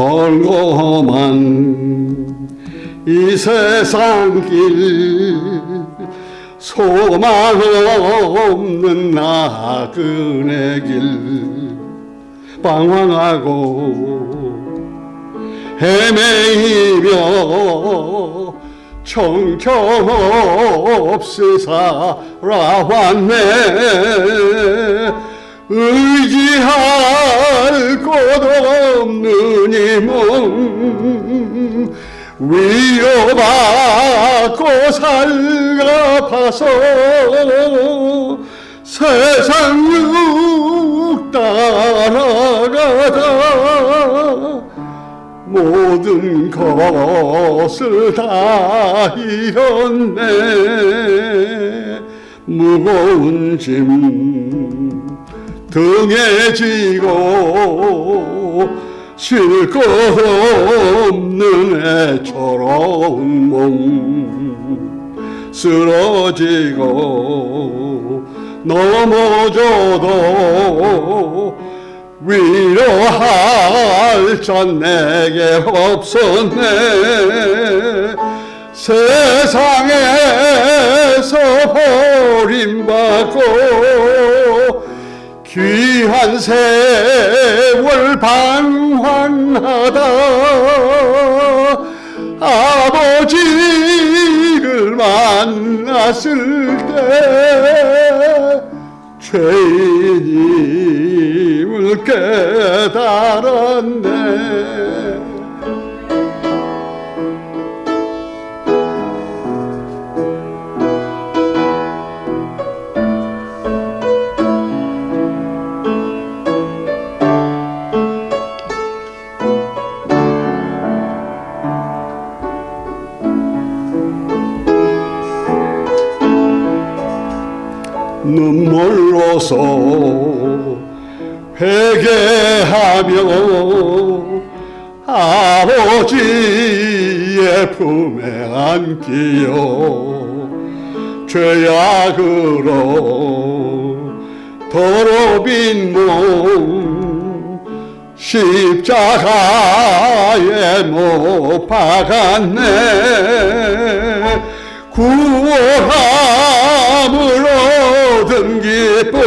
헐고만 이 세상 길 소망 없는 나그네 길 방황하고 헤매이며 정처없이 살아왔네 의지할 곳 없는 이몸 위로받고 살아가서 세상 육 따라가다 모든 것을 다 잃었네. 무거운 짐 등에 지고 쉴 것 없는 애처로운 몸 쓰러지고 넘어져도 위로할 전 내게 없었네. 세상에서 버림받고 귀한 세월 방황하다. 아버지를 만났을 때 죄인임을 깨달았네 눈물로서 회개하며 아버지의 품에 안기요 죄악으로 더러빈 몸 십자가에 못 박았네. 구원함을 얻은 기쁨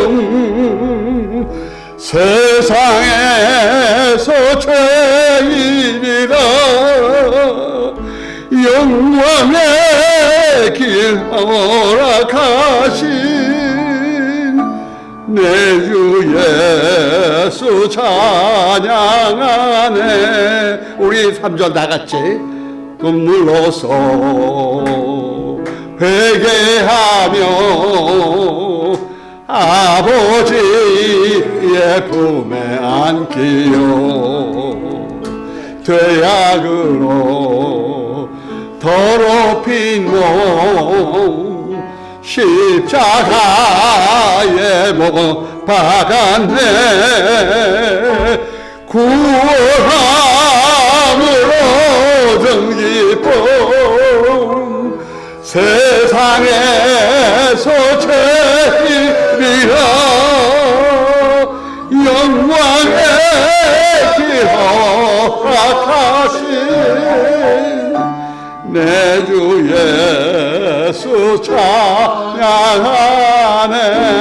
세상에서 죄인이라 영광의 길 허락하신 내 주 예수 찬양하네 우리 3절 다 같이 눈물로서 회개하며 아버지의 품에 안기요. 죄악으로 더럽힌 몸 십자가에 못 박았네. 구원함을 얻은 기쁨 세상에서 죄 하네